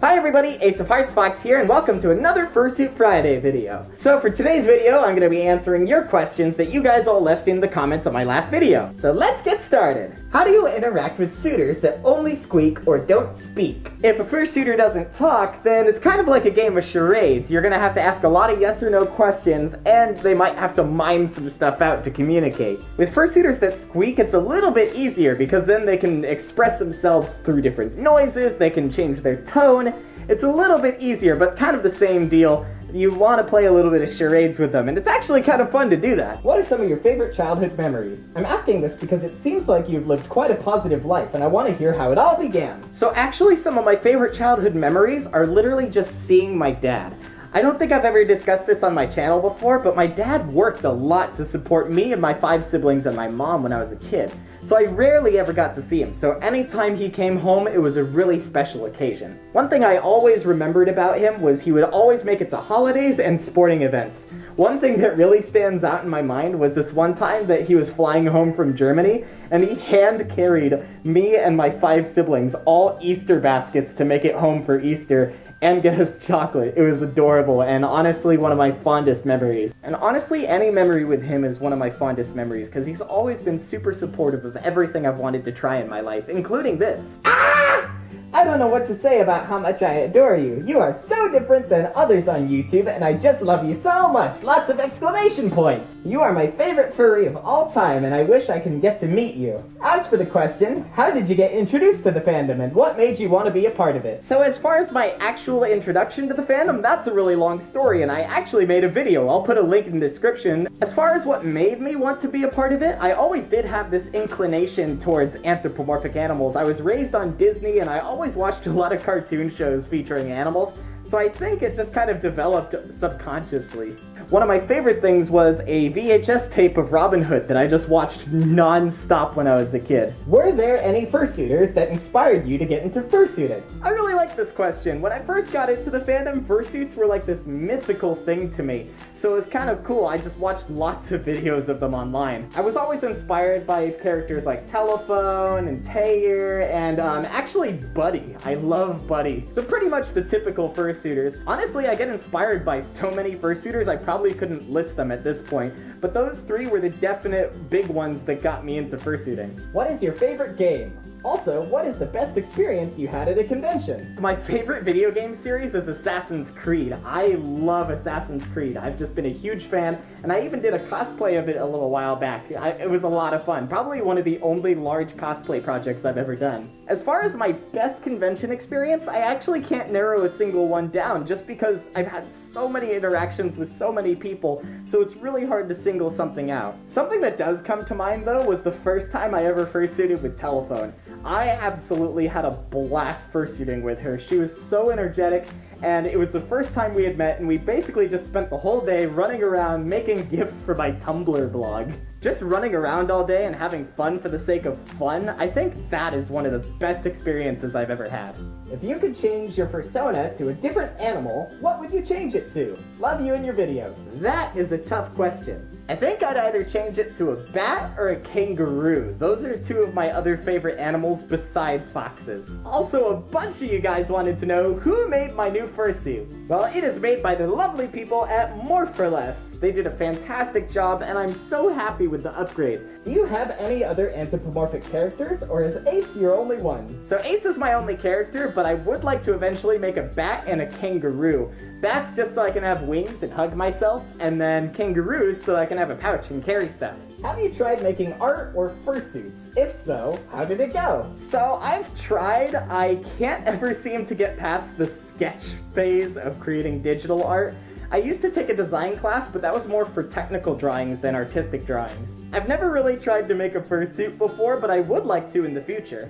Hi everybody, Ace of Hearts Fox here, and welcome to another Fursuit Friday video. So for today's video, I'm going to be answering your questions that you guys all left in the comments of my last video. So let's get started. How do you interact with suitors that only squeak or don't speak? If a fursuiter doesn't talk, then it's kind of like a game of charades. You're going to have to ask a lot of yes or no questions, and they might have to mime some stuff out to communicate. With fursuiters that squeak, it's a little bit easier because then they can express themselves through different noises, they can change their tone, it's a little bit easier, but kind of the same deal. You want to play a little bit of charades with them, and it's actually kind of fun to do that. What are some of your favorite childhood memories? I'm asking this because it seems like you've lived quite a positive life, and I want to hear how it all began. So actually, some of my favorite childhood memories are literally just seeing my dad. I don't think I've ever discussed this on my channel before, but my dad worked a lot to support me and my five siblings and my mom when I was a kid. So I rarely ever got to see him, so anytime he came home, it was a really special occasion. One thing I always remembered about him was he would always make it to holidays and sporting events. One thing that really stands out in my mind was this one time that he was flying home from Germany, and he hand-carried me and my five siblings all Easter baskets to make it home for Easter, and get us chocolate. It was adorable, and honestly one of my fondest memories. And honestly, any memory with him is one of my fondest memories, because he's always been super supportive of everything I've wanted to try in my life, including this. Ah! I don't know what to say about how much I adore you. You are so different than others on YouTube, and I just love you so much. Lots of exclamation points. You are my favorite furry of all time, and I wish I can get to meet you. As for the question, how did you get introduced to the fandom, and what made you want to be a part of it? So as far as my actual introduction to the fandom, that's a really long story, and I actually made a video. I'll put a link in the description. As far as what made me want to be a part of it, I always did have this inclination towards anthropomorphic animals. I was raised on Disney, and I always always watched a lot of cartoon shows featuring animals, so I think it just kind of developed subconsciously. One of my favorite things was a VHS tape of Robin Hood that I just watched non-stop when I was a kid. Were there any fursuiters that inspired you to get into fursuiting? I really like this question. When I first got into the fandom, fursuits were like this mythical thing to me. So it was kind of cool. I just watched lots of videos of them online. I was always inspired by characters like Telephone and Tayer and um, actually Buddy. I love Buddy. So pretty much the typical fursuiters. Honestly, I get inspired by so many fursuiters I probably couldn't list them at this point, but those three were the definite big ones that got me into fursuiting. What is your favorite game? Also, what is the best experience you had at a convention? My favorite video game series is Assassin's Creed. I love Assassin's Creed. I've just been a huge fan, and I even did a cosplay of it a little while back. I, it was a lot of fun. Probably one of the only large cosplay projects I've ever done. As far as my best convention experience, I actually can't narrow a single one down just because I've had so many interactions with so many people, so it's really hard to single something out. Something that does come to mind though was the first time I ever fursuited with Telephone. I absolutely had a blast fursuiting with her. She was so energetic, and it was the first time we had met, and we basically just spent the whole day running around making gifts for my Tumblr blog. Just running around all day and having fun for the sake of fun, I think that is one of the best experiences I've ever had. If you could change your persona to a different animal, what would you change it to? Love you in your videos. That is a tough question. I think I'd either change it to a bat or a kangaroo. Those are two of my other favorite animals besides foxes. Also, a bunch of you guys wanted to know who made my new fursuit. Well, it is made by the lovely people at More for Less. They did a fantastic job, and I'm so happy with the upgrade. Do you have any other anthropomorphic characters, or is Ace your only one? So Ace is my only character, but I would like to eventually make a bat and a kangaroo. Bats just so I can have wings and hug myself, and then kangaroos so I can have a pouch and carry stuff. Have you tried making art or fursuits? If so, how did it go? So I've tried, I can't ever seem to get past the sketch phase of creating digital art. I used to take a design class, but that was more for technical drawings than artistic drawings. I've never really tried to make a fursuit before, but I would like to in the future.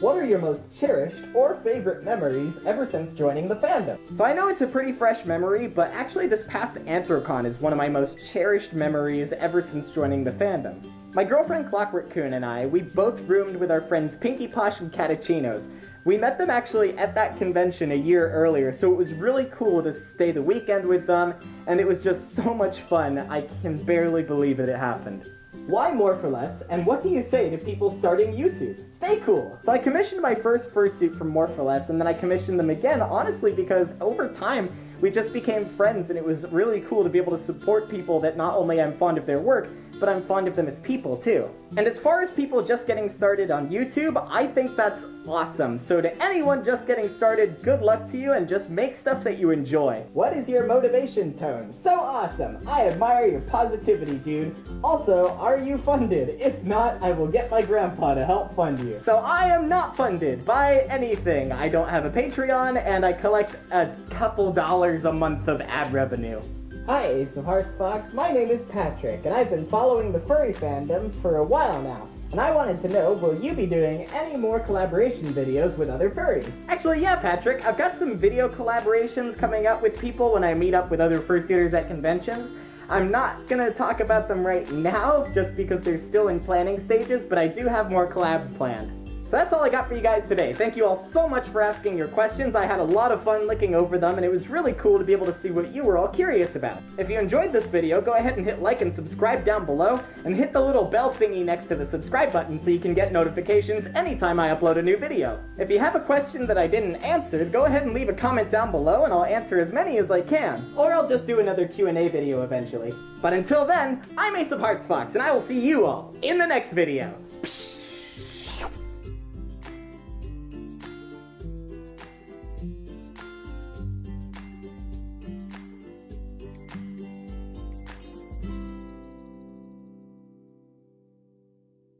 What are your most cherished or favorite memories ever since joining the fandom? So I know it's a pretty fresh memory, but actually this past Anthrocon is one of my most cherished memories ever since joining the fandom. My girlfriend Clockwork Coon and I, we both roomed with our friends Pinkie Posh and Catachino's, we met them actually at that convention a year earlier, so it was really cool to stay the weekend with them, and it was just so much fun, I can barely believe that it happened. Why more for less? And what do you say to people starting YouTube? Stay cool. So I commissioned my first fursuit from More for Less, and then I commissioned them again, honestly, because over time, we just became friends and it was really cool to be able to support people that not only I'm fond of their work, but I'm fond of them as people too. And as far as people just getting started on YouTube, I think that's awesome. So to anyone just getting started, good luck to you and just make stuff that you enjoy. What is your motivation tone? So awesome. I admire your positivity, dude. Also, are you funded? If not, I will get my grandpa to help fund you. So I am not funded by anything. I don't have a Patreon and I collect a couple dollars a month of ad revenue. Hi Ace of Hearts Fox, my name is Patrick, and I've been following the furry fandom for a while now. And I wanted to know, will you be doing any more collaboration videos with other furries? Actually, yeah, Patrick. I've got some video collaborations coming up with people when I meet up with other fursuiters at conventions. I'm not gonna talk about them right now, just because they're still in planning stages, but I do have more collabs planned. So that's all I got for you guys today. Thank you all so much for asking your questions. I had a lot of fun looking over them, and it was really cool to be able to see what you were all curious about. If you enjoyed this video, go ahead and hit like and subscribe down below, and hit the little bell thingy next to the subscribe button so you can get notifications anytime I upload a new video. If you have a question that I didn't answer, go ahead and leave a comment down below, and I'll answer as many as I can. Or I'll just do another Q&A video eventually. But until then, I'm Ace of Hearts Fox, and I will see you all in the next video. Psh